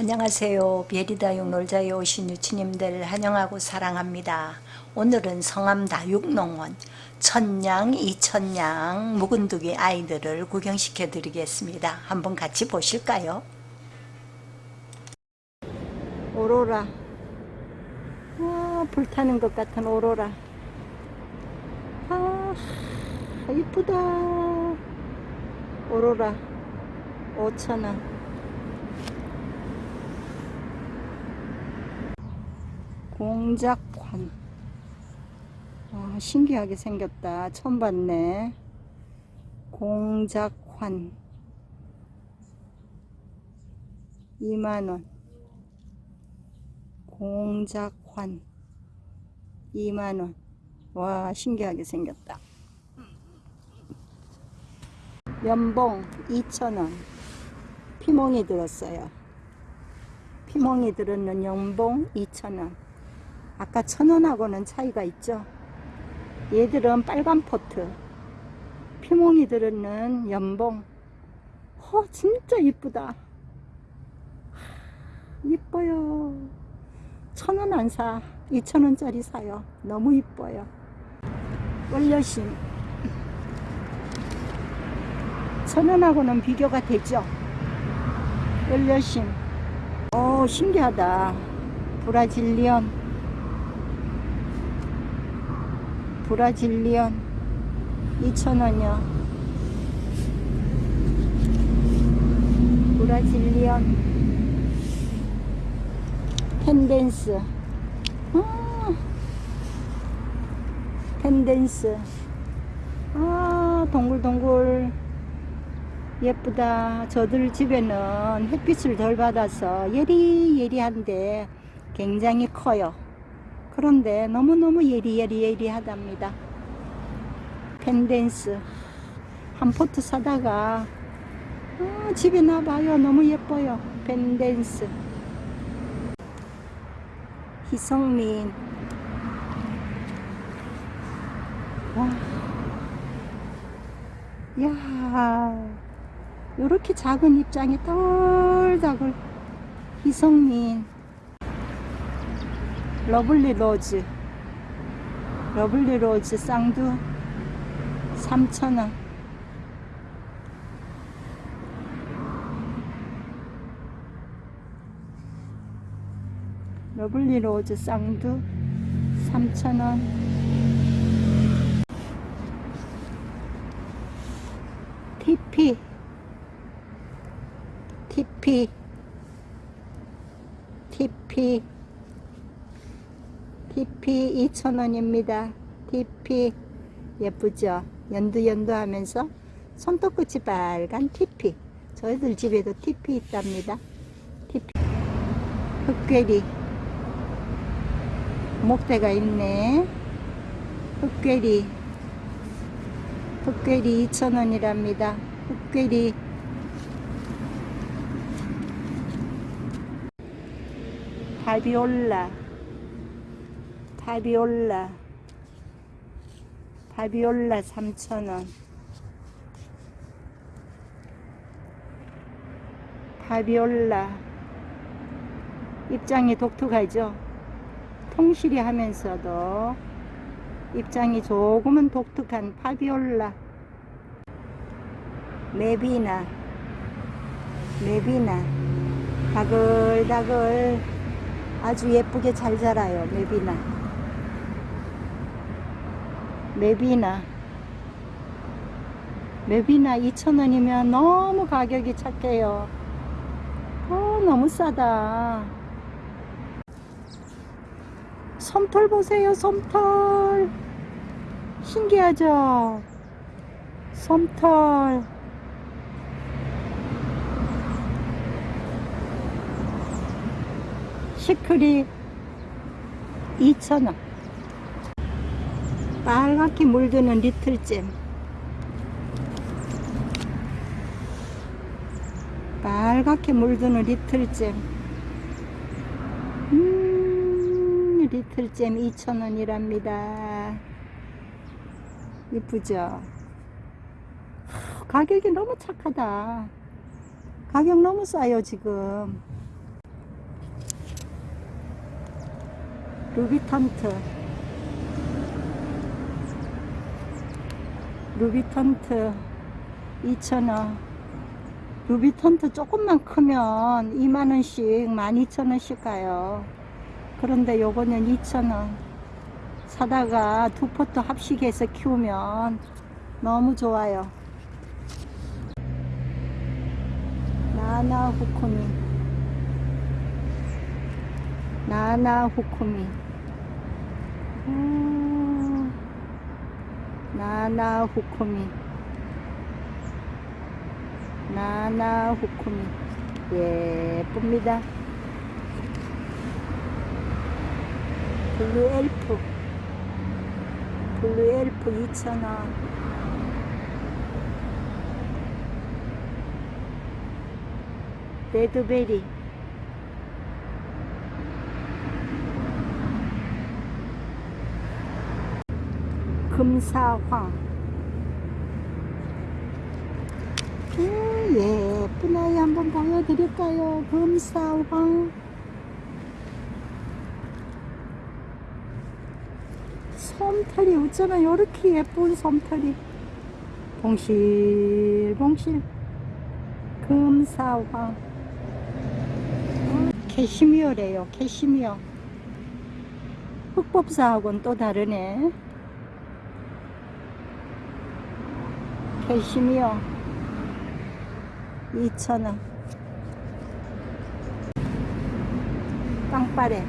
안녕하세요. 베리다육 놀자에 오신 유치님들 환영하고 사랑합니다. 오늘은 성암 다육농원 천냥, 이천냥, 묵은두기 아이들을 구경시켜 드리겠습니다. 한번 같이 보실까요? 오로라 와 불타는 것 같은 오로라 아 이쁘다 오로라 5천원 공작관. 아, 신기하게 생겼다. 처음 봤네. 공작환 2만원. 공작환 2만원. 와 신기하게 생겼다. 연봉 2천원. 피멍이 들었어요. 피멍이 들었는 연봉 2천원 아까 천원하고는 차이가 있죠? 얘들은 빨간 포트 피멍이 들었는 연봉. 어 진짜 이쁘다. 이뻐요. 천원 안사. 이천원짜리 사요. 너무 이뻐요. 월려심. 천원하고는 비교가 되죠? 월려심. 오 신기하다. 브라질리언 브라질리언 2,000원이요. 브라질리언 펜댄스. 아, 펜댄스. 아 동글동글. 예쁘다. 저들 집에는 햇빛을 덜 받아서 예리예리한데 굉장히 커요 그런데 너무너무 예리예리예리하답니다. 펜댄스 한 포트 사다가 어, 집에 놔봐요. 너무 예뻐요. 펜댄스 희성민 와. 야 이렇게 작은 입장에 덜덜 희성민 러블리 로즈. 러블리 로즈 쌍두 3,000원. 러블리 로즈 쌍두 3,000원. TP TP TP TP 2,000원입니다. TP 예쁘죠? 연두연두 하면서 손톱끝이 빨간 TP 저희들 집에도 TP 있답니다. TP 흑괴리 목대가 있네. 흑괴리 흑괴리 2,000원이랍니다. 흑괴리 바비올라 바비올라. 바비올라 3,000원. 바비올라. 입장이 독특하죠? 통실이 하면서도 입장이 조금은 독특한 파비올라. 메비나. 메비나. 다글다글. 아주 예쁘게 잘 자라요 메비나 맵이나 맵이나 2,000원이면 너무 가격이 착해요. 어 너무 싸다. 솜털 보세요 솜털. 신기하죠? 솜털. 시크릿 2,000원 빨갛게 물드는 리틀잼. 빨갛게 물드는 리틀잼. 음, 리틀잼 2,000원이랍니다. 이쁘죠? 가격이 너무 착하다. 가격 너무 싸요 지금. 루비탄트. 루비턴트 2,000원. 루비턴트 조금만 크면 2만원씩 12,000원씩 가요. 그런데 요거는 2,000원. 사다가 두 포트 합식해서 키우면 너무 좋아요. 나나 후쿠미. 나나 후쿠미. 음, 나나 후쿠미. 나나 후쿠미. 예쁩니다. 블루 엘프. 블루 엘프 2,000원. 레드베리 금사황. 오, 예쁜 아이 한번 보여드릴까요? 금사황. 솜털이 어쩌나 이렇게 예쁜 솜털이. 봉실봉실. 금사황. 캐시미어래요 캐시미어. 흑법사하고는 또 다르네 캐시미어 2,000원. 빵빠레.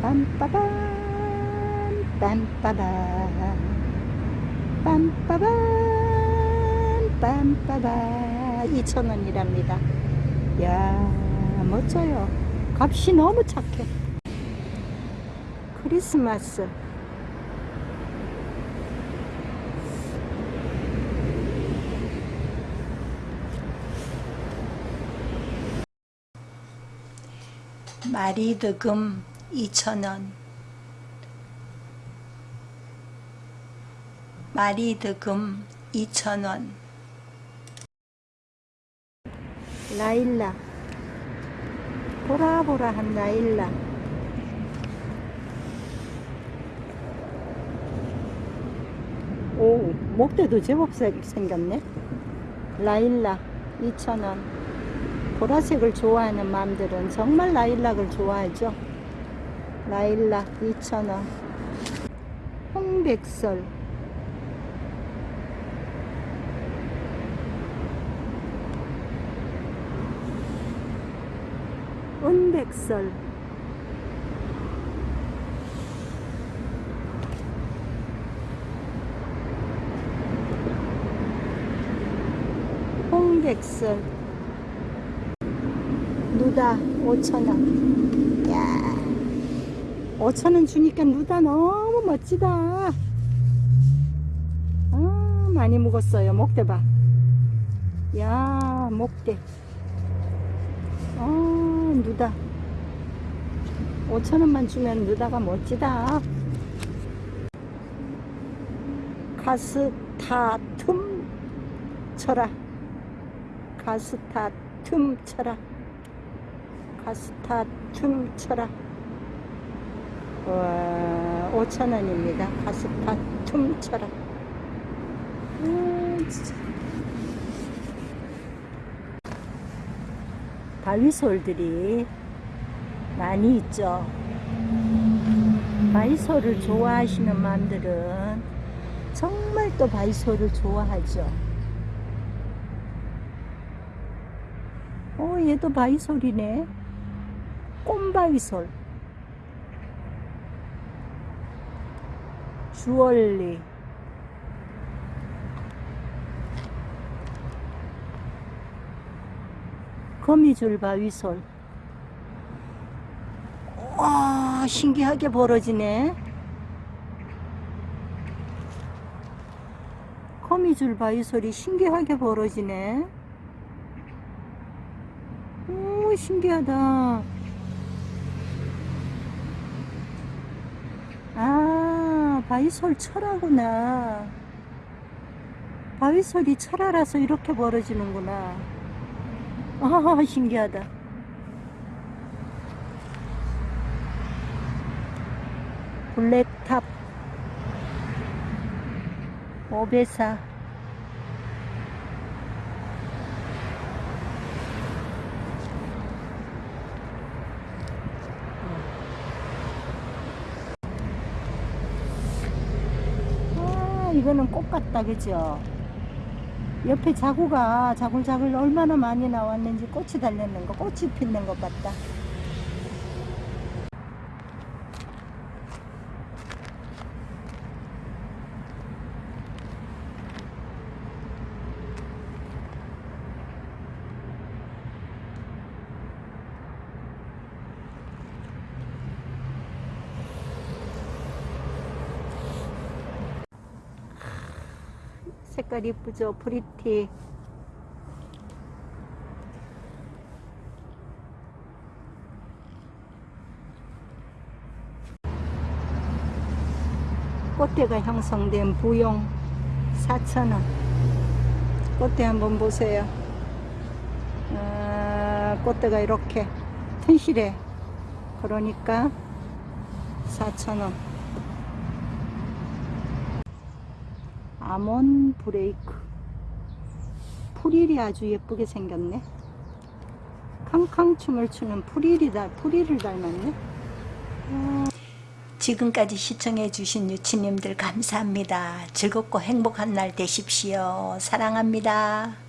빰빠밤 빰빠밤. 빰빠밤 빰빠밤. 2,000원이랍니다. 야 멋져요. 값이 너무 착해 크리스마스. 마리드금 2,000원. 마리드금 2,000원. 라일락 보라보라한 라일락 오 목대도 제법 생- 생겼네. 라일락 2,000원. 보라색을 좋아하는 마음들은 정말 라일락을 좋아하죠. 라일락 2,000원. 홍백설. 은백설 홍백설 누다 5천원. 야. 5천원 주니까 누다 너무 멋지다. 아 많이 묵었어요. 목대 봐야 목대. 어 누다. 5천원만 주면 누다가 멋지다. 가스타 툼 쳐라 가스타 툼 쳐라. 가스타 툼 쳐라. 와 5천원입니다. 가스타 툼 쳐라. 아 진짜. 바위솔들이 많이 있죠. 바위솔을 좋아하시는 마음들은 정말 또 바위솔을 좋아하죠. 어, 얘도 바위솔이네. 꼼바위솔. 주얼리. 거미줄 바위솔. 와, 신기하게 벌어지네. 거미줄 바위솔이 신기하게 벌어지네. 오, 신기하다. 아, 바위솔 철하구나. 바위솔이 철화라서 이렇게 벌어지는구나. 아 신기하다 블랙탑 오베사 아 이거는 꽃 같다 그죠? 옆에 자구가 자글자글 얼마나 많이 나왔는지 꽃이 달렸는 거 꽃이 피는 것 같다 색깔 이쁘죠? 프리티. 꽃대가 형성된 부용 4,000원. 꽃대 한번 보세요. 아, 꽃대가 이렇게 튼실해. 그러니까 4,000원 아몬 브레이크 풀일이 아주 예쁘게 생겼네 캉캉 춤을 추는 풀일이 다 풀일을 닮았네 지금까지 시청해 주신 유치님들 감사합니다. 즐겁고 행복한 날 되십시오. 사랑합니다.